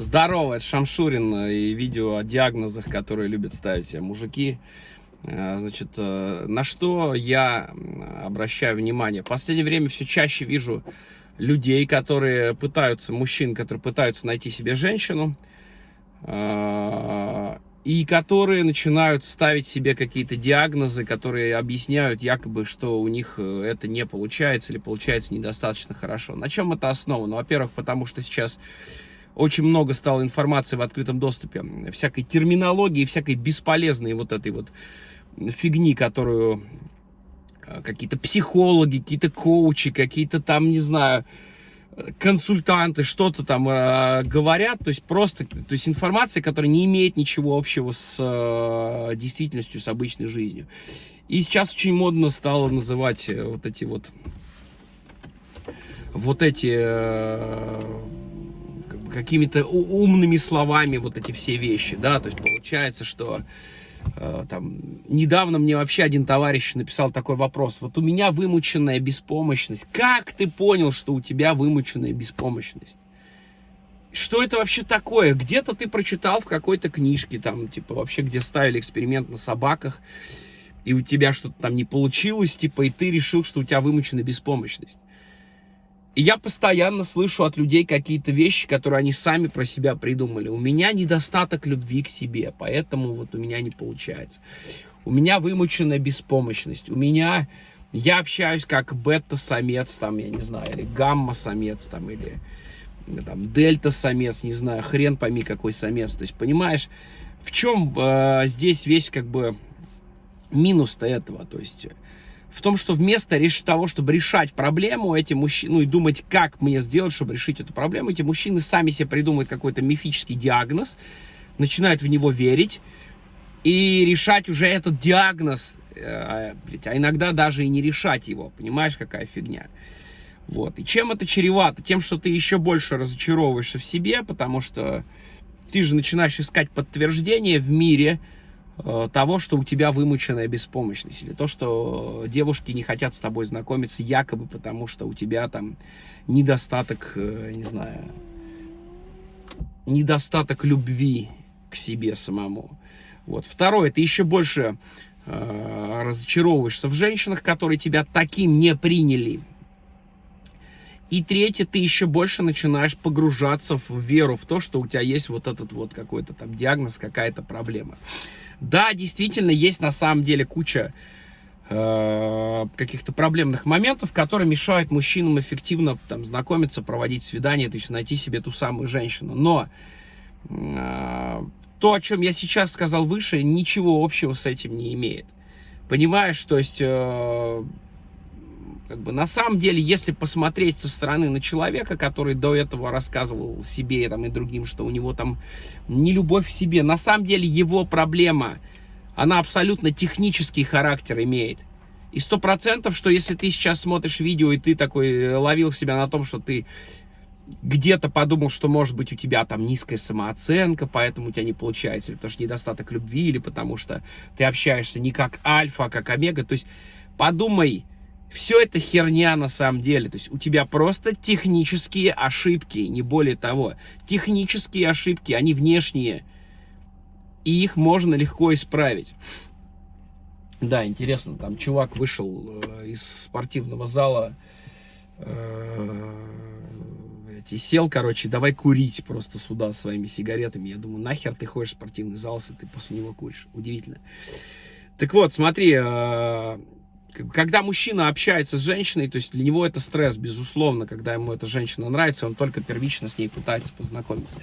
Здорово, это Шамшурин и видео о диагнозах, которые любят ставить себе мужики. Э, значит, э, на что я обращаю внимание? В последнее время все чаще вижу людей, которые пытаются, мужчин, которые пытаются найти себе женщину, э, и которые начинают ставить себе какие-то диагнозы, которые объясняют якобы, что у них это не получается или получается недостаточно хорошо. На чем это основано? Во-первых, потому что сейчас очень много стало информации в открытом доступе, всякой терминологии, всякой бесполезной вот этой вот фигни, которую э, какие-то психологи, какие-то коучи, какие-то там, не знаю, консультанты что-то там э, говорят, то есть просто, то есть информация, которая не имеет ничего общего с э, действительностью, с обычной жизнью. И сейчас очень модно стало называть э, вот эти вот, вот эти э, какими-то умными словами вот эти все вещи, да, то есть получается, что э, там, недавно мне вообще один товарищ написал такой вопрос, вот у меня вымученная беспомощность, как ты понял, что у тебя вымученная беспомощность? Что это вообще такое? Где-то ты прочитал в какой-то книжке, там, типа, вообще, где ставили эксперимент на собаках, и у тебя что-то там не получилось, типа, и ты решил, что у тебя вымученная беспомощность. И я постоянно слышу от людей какие-то вещи, которые они сами про себя придумали. У меня недостаток любви к себе, поэтому вот у меня не получается. У меня вымученная беспомощность. У меня... Я общаюсь как бета-самец, там, я не знаю, или гамма-самец, там, или там, дельта-самец, не знаю, хрен пойми какой самец. То есть, понимаешь, в чем э, здесь весь, как бы, минус-то этого? То есть, в том, что вместо того, чтобы решать проблему, эти мужчины, ну и думать, как мне сделать, чтобы решить эту проблему, эти мужчины сами себе придумают какой-то мифический диагноз, начинают в него верить и решать уже этот диагноз, э, а иногда даже и не решать его, понимаешь, какая фигня. Вот. И чем это чревато? Тем, что ты еще больше разочаровываешься в себе, потому что ты же начинаешь искать подтверждение в мире, того, что у тебя вымученная беспомощность, или то, что девушки не хотят с тобой знакомиться якобы потому, что у тебя там недостаток, э, не знаю, недостаток любви к себе самому. Вот. Второе, ты еще больше э, разочаровываешься в женщинах, которые тебя таким не приняли. И третье, ты еще больше начинаешь погружаться в веру, в то, что у тебя есть вот этот вот какой-то там диагноз, какая-то проблема. Да, действительно, есть на самом деле куча э, каких-то проблемных моментов, которые мешают мужчинам эффективно там, знакомиться, проводить свидания, то есть найти себе ту самую женщину. Но э, то, о чем я сейчас сказал выше, ничего общего с этим не имеет. Понимаешь, то есть... Э, как бы на самом деле, если посмотреть со стороны на человека, который до этого рассказывал себе там, и другим, что у него там не любовь к себе, на самом деле его проблема, она абсолютно технический характер имеет. И сто процентов, что если ты сейчас смотришь видео, и ты такой э, ловил себя на том, что ты где-то подумал, что может быть у тебя там низкая самооценка, поэтому у тебя не получается, или потому что недостаток любви, или потому что ты общаешься не как альфа, а как омега. То есть подумай, все это херня на самом деле. То есть у тебя просто технические ошибки, не более того. Технические ошибки, они внешние. И их можно легко исправить. Да, интересно, там чувак вышел э, из спортивного зала э, и сел, короче, давай курить просто сюда своими сигаретами. Я думаю, нахер ты ходишь в спортивный зал, если ты после него куришь. Удивительно. Так вот, смотри, э, когда мужчина общается с женщиной, то есть для него это стресс, безусловно, когда ему эта женщина нравится, он только первично с ней пытается познакомиться.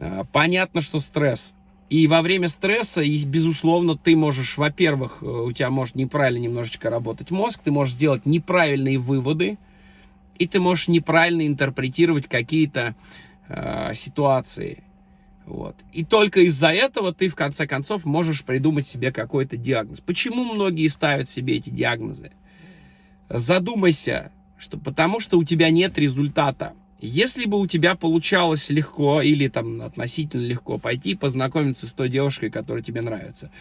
А, понятно, что стресс. И во время стресса, безусловно, ты можешь, во-первых, э, у тебя может неправильно немножечко работать мозг, ты можешь сделать неправильные выводы, и ты можешь неправильно интерпретировать какие-то э, ситуации. Вот. И только из-за этого ты, в конце концов, можешь придумать себе какой-то диагноз. Почему многие ставят себе эти диагнозы? Задумайся, что потому что у тебя нет результата. Если бы у тебя получалось легко или там относительно легко пойти познакомиться с той девушкой, которая тебе нравится,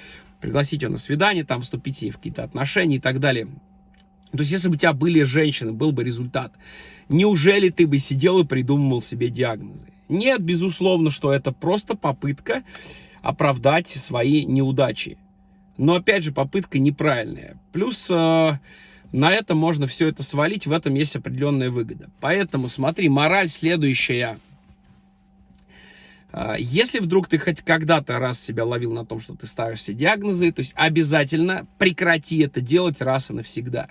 пригласить ее на свидание, там вступить с в какие-то отношения и так далее. То есть, если бы у тебя были женщины, был бы результат. Неужели ты бы сидел и придумывал себе диагнозы? Нет, безусловно, что это просто попытка оправдать свои неудачи. Но, опять же, попытка неправильная. Плюс э, на это можно все это свалить, в этом есть определенная выгода. Поэтому, смотри, мораль следующая. Э, если вдруг ты хоть когда-то раз себя ловил на том, что ты ставишься диагнозы, то есть обязательно прекрати это делать раз и навсегда.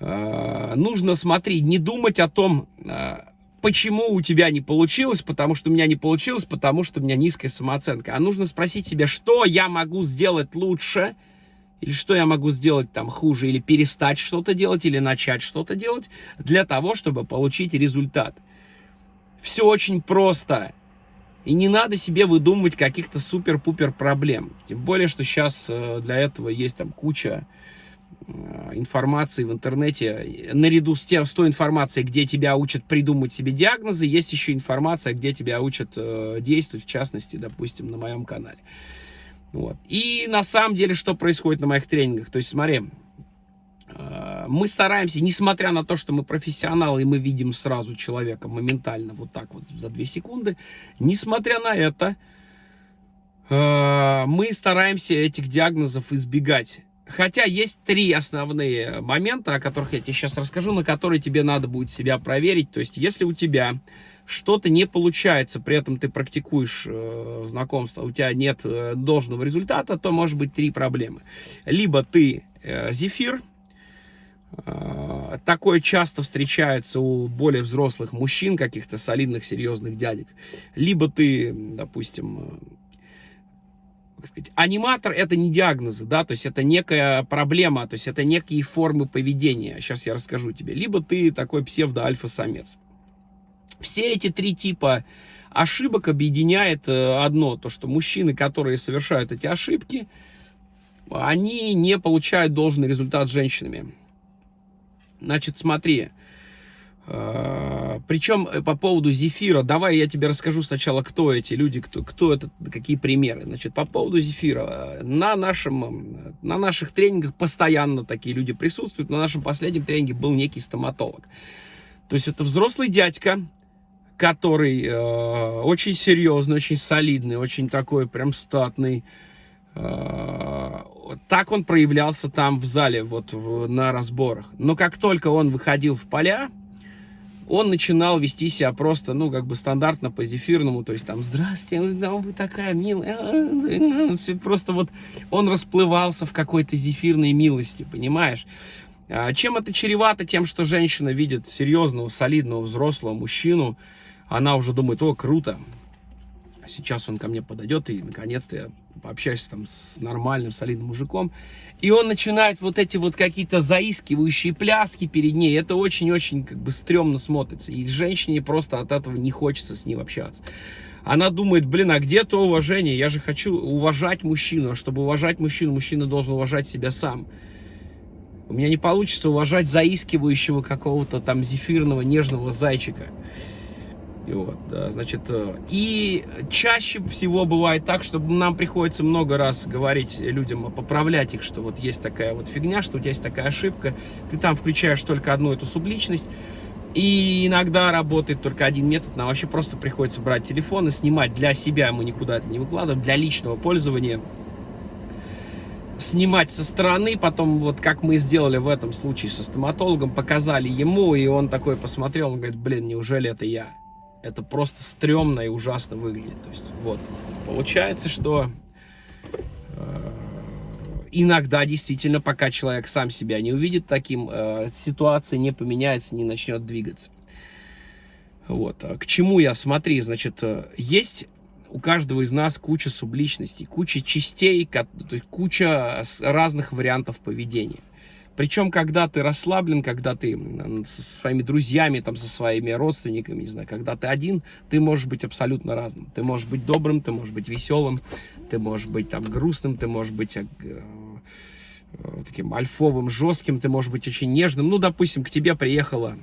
Э, нужно, смотри, не думать о том, э, почему у тебя не получилось, потому что у меня не получилось, потому что у меня низкая самооценка. А нужно спросить себя, что я могу сделать лучше, или что я могу сделать там хуже, или перестать что-то делать, или начать что-то делать, для того, чтобы получить результат. Все очень просто. И не надо себе выдумывать каких-то супер-пупер проблем. Тем более, что сейчас э, для этого есть там куча информации в интернете, наряду с, тем, с той информацией, где тебя учат придумать себе диагнозы, есть еще информация, где тебя учат э, действовать, в частности, допустим, на моем канале. Вот. И на самом деле, что происходит на моих тренингах? То есть, смотри, э, мы стараемся, несмотря на то, что мы профессионалы, и мы видим сразу человека моментально, вот так вот, за 2 секунды, несмотря на это, э, мы стараемся этих диагнозов избегать. Хотя есть три основные момента, о которых я тебе сейчас расскажу, на которые тебе надо будет себя проверить. То есть, если у тебя что-то не получается, при этом ты практикуешь э, знакомство, у тебя нет э, должного результата, то может быть три проблемы. Либо ты э, зефир, э, такое часто встречается у более взрослых мужчин, каких-то солидных, серьезных дядек. Либо ты, допустим, как сказать, аниматор это не диагнозы, да, то есть это некая проблема, то есть это некие формы поведения. Сейчас я расскажу тебе. Либо ты такой псевдо-альфа-самец. Все эти три типа ошибок объединяет э, одно, то что мужчины, которые совершают эти ошибки, они не получают должный результат с женщинами. Значит, смотри, Причем э, по поводу зефира, давай я тебе расскажу сначала, кто эти люди, кто, кто это, какие примеры. Значит, по поводу зефира, на, нашем, на наших тренингах постоянно такие люди присутствуют. На нашем последнем тренинге был некий стоматолог. То есть это взрослый дядька, который э, очень серьезный, очень солидный, очень такой прям статный. Э, так он проявлялся там в зале, вот в, на разборах. Но как только он выходил в поля, он начинал вести себя просто, ну, как бы стандартно по зефирному, то есть там, здрасте, вы такая милая, просто вот он расплывался в какой-то зефирной милости, понимаешь? А чем это чревато? Тем, что женщина видит серьезного, солидного, взрослого мужчину, она уже думает, о, круто, сейчас он ко мне подойдет, и наконец-то я пообщаюсь там с нормальным, солидным мужиком. И он начинает вот эти вот какие-то заискивающие пляски перед ней. Это очень-очень как бы стрёмно смотрится. И женщине просто от этого не хочется с ним общаться. Она думает, блин, а где то уважение? Я же хочу уважать мужчину. А чтобы уважать мужчину, мужчина должен уважать себя сам. У меня не получится уважать заискивающего какого-то там зефирного нежного зайчика. И вот, да, значит, э, и чаще всего бывает так, что нам приходится много раз говорить людям, поправлять их, что вот есть такая вот фигня, что у тебя есть такая ошибка, ты там включаешь только одну эту субличность, и иногда работает только один метод, нам вообще просто приходится брать телефон и снимать для себя, мы никуда это не выкладываем, для личного пользования, снимать со стороны, потом вот как мы сделали в этом случае со стоматологом, показали ему, и он такой посмотрел, он говорит, блин, неужели это я? Это просто стрёмно и ужасно выглядит. То есть, вот. Получается, что э, иногда действительно, пока человек сам себя не увидит таким, э, ситуация не поменяется, не начнет двигаться. Вот. А к чему я? Смотри, значит, э, есть у каждого из нас куча субличностей, куча частей, куча разных вариантов поведения. Причем, когда ты расслаблен, когда ты со своими друзьями, там, со своими родственниками, не знаю, когда ты один, ты можешь быть абсолютно разным. Ты можешь быть добрым, ты можешь быть веселым, ты можешь быть там грустным, ты можешь быть э, э, таким альфовым, жестким, ты можешь быть очень нежным. Ну, допустим, к тебе приехала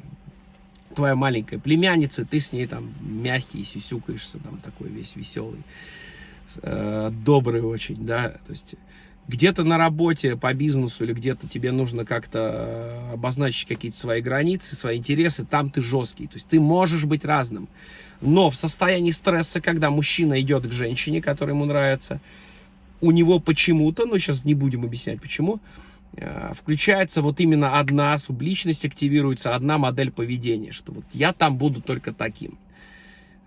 твоя маленькая племянница, ты с ней там мягкий, сисюкаешься, там такой весь веселый, э, добрый очень, да, то есть где-то на работе по бизнесу или где-то тебе нужно как-то э, обозначить какие-то свои границы, свои интересы, там ты жесткий. То есть ты можешь быть разным. Но в состоянии стресса, когда мужчина идет к женщине, которая ему нравится, у него почему-то, ну сейчас не будем объяснять почему, э, включается вот именно одна субличность, активируется одна модель поведения, что вот я там буду только таким.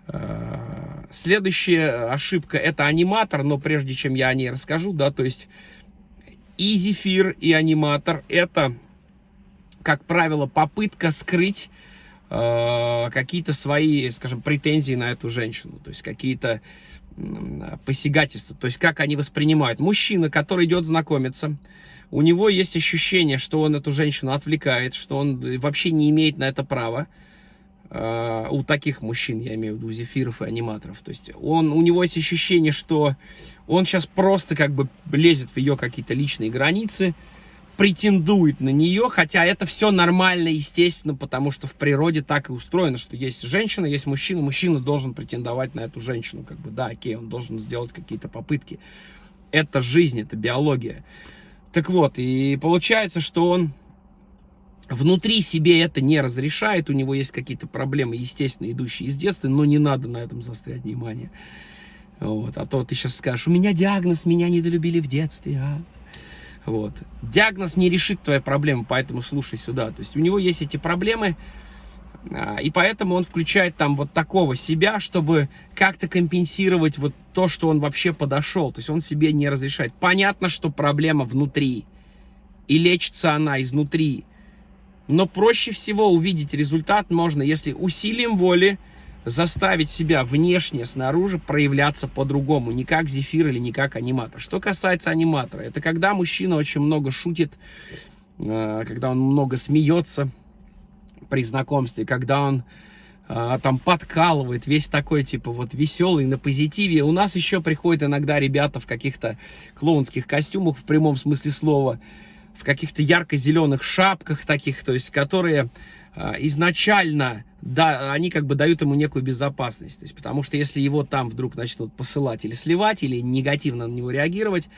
Э, следующая ошибка это аниматор, но прежде чем я о ней расскажу, да, то есть и зефир, и аниматор. Это, как правило, попытка скрыть э, какие-то свои, скажем, претензии на эту женщину, то есть какие-то э, посягательства, то есть как они воспринимают. Мужчина, который идет знакомиться, у него есть ощущение, что он эту женщину отвлекает, что он вообще не имеет на это права, у таких мужчин, я имею в виду, зефиров и аниматоров. То есть он, у него есть ощущение, что он сейчас просто как бы лезет в ее какие-то личные границы, претендует на нее, хотя это все нормально, естественно, потому что в природе так и устроено, что есть женщина, есть мужчина, мужчина должен претендовать на эту женщину, как бы, да, окей, он должен сделать какие-то попытки. Это жизнь, это биология. Так вот, и получается, что он внутри себе это не разрешает, у него есть какие-то проблемы, естественно, идущие из детства, но не надо на этом заострять внимание. Вот. А то ты сейчас скажешь, у меня диагноз, меня недолюбили в детстве. А? Вот. Диагноз не решит твои проблемы, поэтому слушай сюда. То есть у него есть эти проблемы, а, и поэтому он включает там вот такого себя, чтобы как-то компенсировать вот то, что он вообще подошел. То есть он себе не разрешает. Понятно, что проблема внутри, и лечится она изнутри. Но проще всего увидеть результат можно, если усилием воли заставить себя внешне, снаружи проявляться по-другому, не как зефир или не как аниматор. Что касается аниматора, это когда мужчина очень много шутит, э, когда он много смеется при знакомстве, когда он э, там подкалывает, весь такой, типа, вот веселый, на позитиве. У нас еще приходят иногда ребята в каких-то клоунских костюмах, в прямом смысле слова, в каких-то ярко-зеленых шапках таких, то есть, которые э, изначально, да, они как бы дают ему некую безопасность. То есть, потому что если его там вдруг начнут посылать или сливать, или негативно на него реагировать,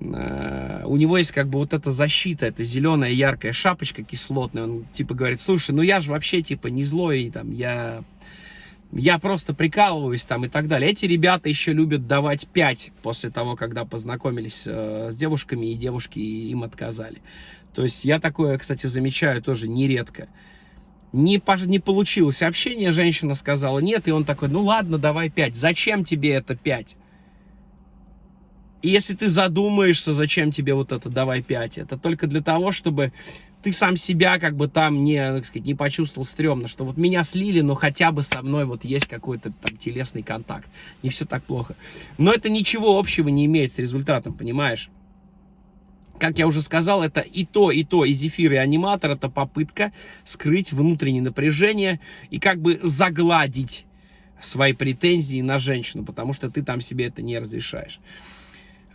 э, у него есть как бы вот эта защита, эта зеленая яркая шапочка кислотная. Он типа говорит, слушай, ну я же вообще типа не злой, там, я я просто прикалываюсь там и так далее. Эти ребята еще любят давать 5 после того, когда познакомились э, с девушками, и девушки им отказали. То есть я такое, кстати, замечаю тоже нередко. Не, не получилось общение, женщина сказала нет, и он такой, ну ладно, давай 5. Зачем тебе это 5? И если ты задумаешься, зачем тебе вот это давай 5, это только для того, чтобы ты сам себя как бы там не, так сказать, не почувствовал стрёмно, что вот меня слили, но хотя бы со мной вот есть какой-то там телесный контакт. Не все так плохо. Но это ничего общего не имеет с результатом, понимаешь? Как я уже сказал, это и то, и то, и зефир, и аниматор, это попытка скрыть внутреннее напряжение и как бы загладить свои претензии на женщину, потому что ты там себе это не разрешаешь.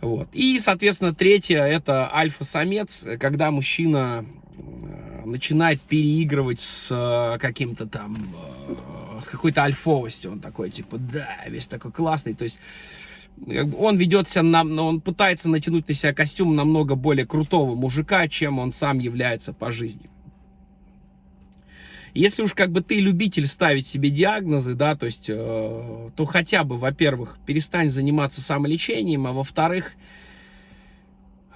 Вот. И, соответственно, третье, это альфа-самец, когда мужчина Э, начинает переигрывать с э, каким-то там, э, с какой-то альфовостью. Он такой, типа, да, весь такой классный. То есть он ведет себя, на, он пытается натянуть на себя костюм намного более крутого мужика, чем он сам является по жизни. Если уж как бы ты любитель ставить себе диагнозы, да, то есть, э, то хотя бы, во-первых, перестань заниматься самолечением, а во-вторых,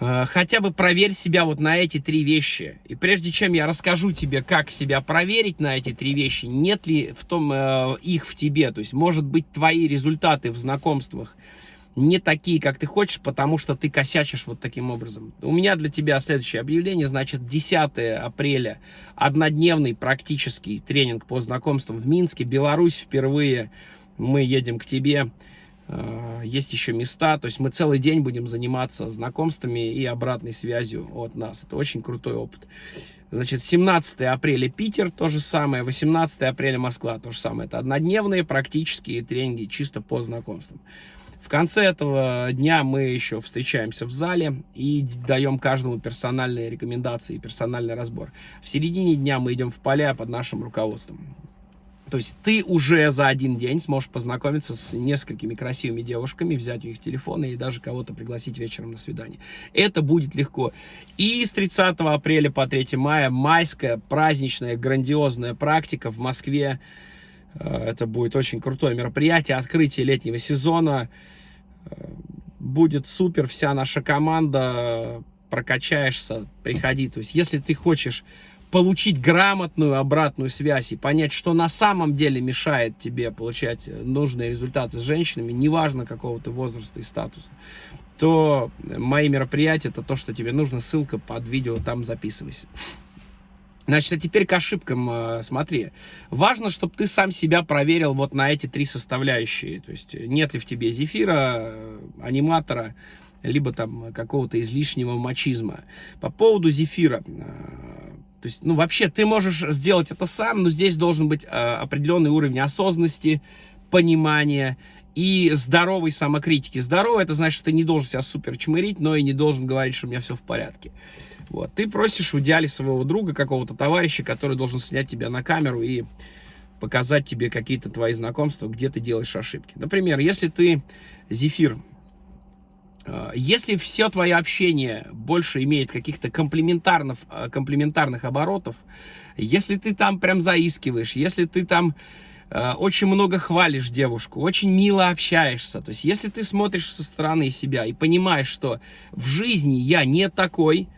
Э, хотя бы проверь себя вот на эти три вещи. И прежде чем я расскажу тебе, как себя проверить на эти три вещи, нет ли в том э, их в тебе, то есть, может быть, твои результаты в знакомствах не такие, как ты хочешь, потому что ты косячишь вот таким образом. У меня для тебя следующее объявление, значит, 10 апреля, однодневный практический тренинг по знакомствам в Минске, Беларусь впервые, мы едем к тебе, Э, есть еще места, то есть мы целый день будем заниматься знакомствами и обратной связью от нас. Это очень крутой опыт. Значит, 17 апреля Питер, то же самое, 18 апреля Москва, то же самое. Это однодневные практические тренинги чисто по знакомствам. В конце этого дня мы еще встречаемся в зале и даем каждому персональные рекомендации и персональный разбор. В середине дня мы идем в поля под нашим руководством. То есть ты уже за один день сможешь познакомиться с несколькими красивыми девушками, взять у них телефоны и даже кого-то пригласить вечером на свидание. Это будет легко. И с 30 апреля по 3 мая майская праздничная грандиозная практика в Москве. Э, это будет очень крутое мероприятие, открытие летнего сезона. Будет супер, вся наша команда, прокачаешься, приходи. То есть если ты хочешь получить грамотную обратную связь и понять, что на самом деле мешает тебе получать нужные результаты с женщинами, неважно какого ты возраста и статуса, то мои мероприятия, это то, что тебе нужно, ссылка под видео, там записывайся. Значит, а теперь к ошибкам э, смотри. Важно, чтобы ты сам себя проверил вот на эти три составляющие. То есть нет ли в тебе зефира, э, аниматора, либо там какого-то излишнего мачизма. По поводу зефира. Э, то есть, ну, вообще, ты можешь сделать это сам, но здесь должен быть э, определенный уровень осознанности, понимания и здоровой самокритики. Здоровый, это значит, что ты не должен себя супер чмырить, но и не должен говорить, что у меня все в порядке. Вот. Ты просишь в идеале своего друга, какого-то товарища, который должен снять тебя на камеру и показать тебе какие-то твои знакомства, где ты делаешь ошибки. Например, если ты зефир Э, если все твое общение больше имеет каких-то комплементарных, э, комплементарных оборотов, если ты там прям заискиваешь, если ты там очень много хвалишь девушку, очень мило общаешься, то есть если ты смотришь со стороны себя и понимаешь, что в жизни я не такой,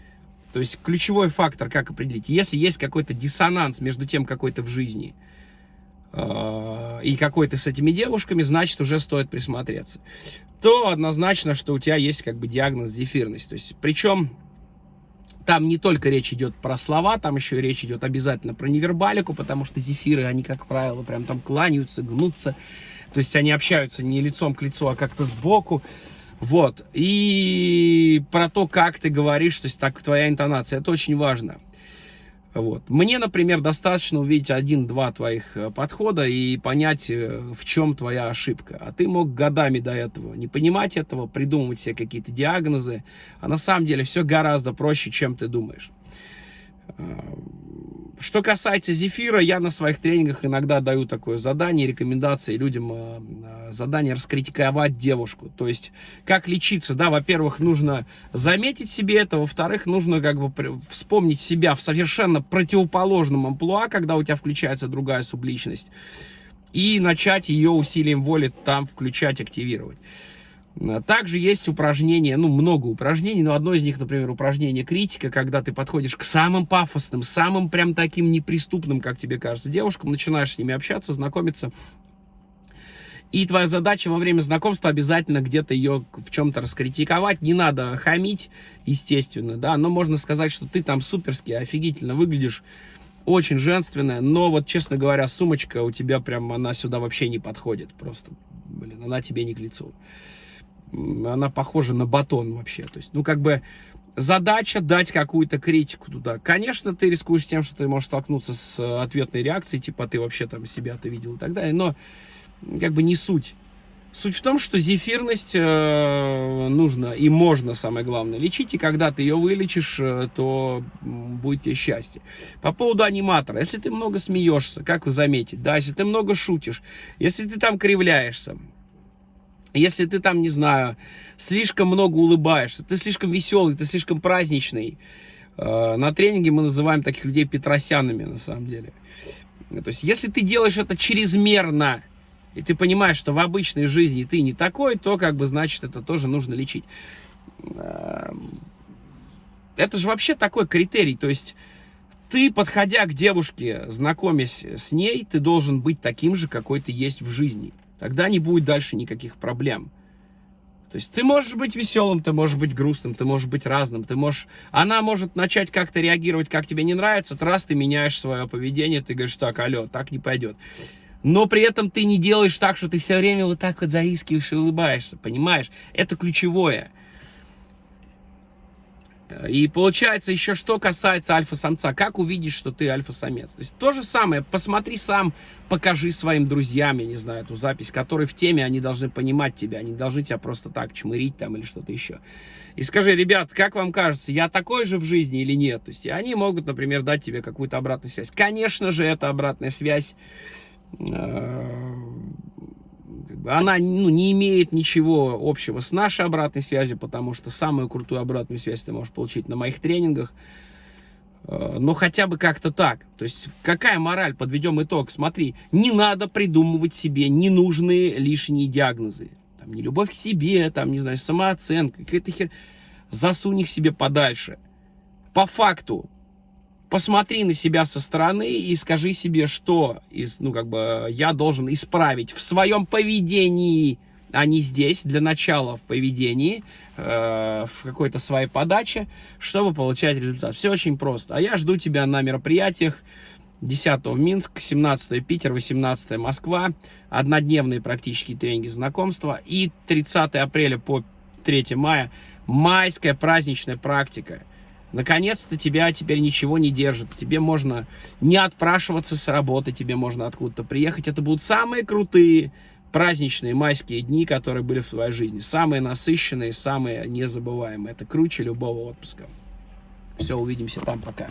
то есть ключевой фактор, как определить, если есть какой-то диссонанс между тем, какой ты в жизни, и какой ты с этими девушками, значит, уже стоит присмотреться то однозначно, что у тебя есть как бы диагноз зефирность. То есть, причем там не только речь идет про слова, там еще и речь идет обязательно про невербалику, потому что зефиры, они, как правило, прям там кланяются, гнутся. То есть они общаются не лицом к лицу, а как-то сбоку. Вот. И про то, как ты говоришь, то есть так твоя интонация, это очень важно. Вот. Мне, например, достаточно увидеть один-два твоих э, подхода и понять, э, в чем твоя ошибка. А ты мог годами до этого не понимать этого, придумывать себе какие-то диагнозы. А на самом деле все гораздо проще, чем ты думаешь. Что касается зефира, я на своих тренингах иногда даю такое задание, рекомендации людям, э, э, задание раскритиковать девушку. То есть, как лечиться, да, во-первых, нужно заметить себе это, во-вторых, нужно как бы вспомнить себя в совершенно противоположном амплуа, когда у тебя включается другая субличность, и начать ее усилием воли там включать, активировать. Также есть упражнения, ну, много упражнений, но одно из них, например, упражнение критика, когда ты подходишь к самым пафосным, самым прям таким неприступным, как тебе кажется, девушкам, начинаешь с ними общаться, знакомиться, и твоя задача во время знакомства обязательно где-то ее в чем-то раскритиковать. Не надо хамить, естественно, да, но можно сказать, что ты там суперски, офигительно выглядишь, очень женственная, но вот, честно говоря, сумочка у тебя прям, она сюда вообще не подходит просто, блин, она тебе не к лицу она похожа на батон вообще. То есть, ну, как бы задача дать какую-то критику туда. Конечно, ты рискуешь тем, что ты можешь столкнуться с э, ответной реакцией, типа, ты вообще там себя-то видел и так далее, но как бы не суть. Суть в том, что зефирность э, нужно и можно, самое главное, лечить, и когда ты ее вылечишь, э, то будет тебе счастье. По поводу аниматора, если ты много смеешься, как вы заметите, да, если ты много шутишь, если ты там кривляешься, если ты там, не знаю, слишком много улыбаешься, ты слишком веселый, ты слишком праздничный, э, на тренинге мы называем таких людей петросянами, на самом деле. То есть, если ты делаешь это чрезмерно, и ты понимаешь, что в обычной жизни ты не такой, то, как бы, значит, это тоже нужно лечить. Эм, это же вообще такой критерий, то есть, ты, подходя к девушке, знакомясь с ней, ты должен быть таким же, какой ты есть в жизни. Тогда не будет дальше никаких проблем. То есть ты можешь быть веселым, ты можешь быть грустным, ты можешь быть разным, ты можешь... Она может начать как-то реагировать, как тебе не нравится, раз ты меняешь свое поведение, ты говоришь, так, алло, так не пойдет. Но при этом ты не делаешь так, что ты все время вот так вот заискиваешь и улыбаешься, понимаешь? Это ключевое. И получается еще, что касается альфа-самца, как увидеть, что ты альфа-самец? То есть то же самое, посмотри сам, покажи своим друзьям, я не знаю, эту запись, которые в теме, они должны понимать тебя, они должны тебя просто так чмырить там или что-то еще. И скажи, ребят, как вам кажется, я такой же в жизни или нет? То есть они могут, например, дать тебе какую-то обратную связь. Конечно же, эта обратная связь э, как бы она ну, не имеет ничего общего с нашей обратной связью, потому что самую крутую обратную связь ты можешь получить на моих тренингах. Э, но хотя бы как-то так. То есть, какая мораль? Подведем итог. Смотри, не надо придумывать себе ненужные лишние диагнозы. Там, не любовь к себе, там, не знаю, самооценка, какая-то хер... Засунь их себе подальше. По факту, посмотри на себя со стороны и скажи себе, что из, ну, как бы, я должен исправить в своем поведении, а не здесь, для начала в поведении, э, в какой-то своей подаче, чтобы получать результат. Все очень просто. А я жду тебя на мероприятиях 10 в Минск, 17 Питер, 18 Москва, однодневные практические тренинги знакомства и 30 апреля по 3 мая майская праздничная практика. Наконец-то тебя теперь ничего не держит. Тебе можно не отпрашиваться с работы, тебе можно откуда-то приехать. Это будут самые крутые праздничные майские дни, которые были в твоей жизни. Самые насыщенные, самые незабываемые. Это круче любого отпуска. Все, увидимся там, пока.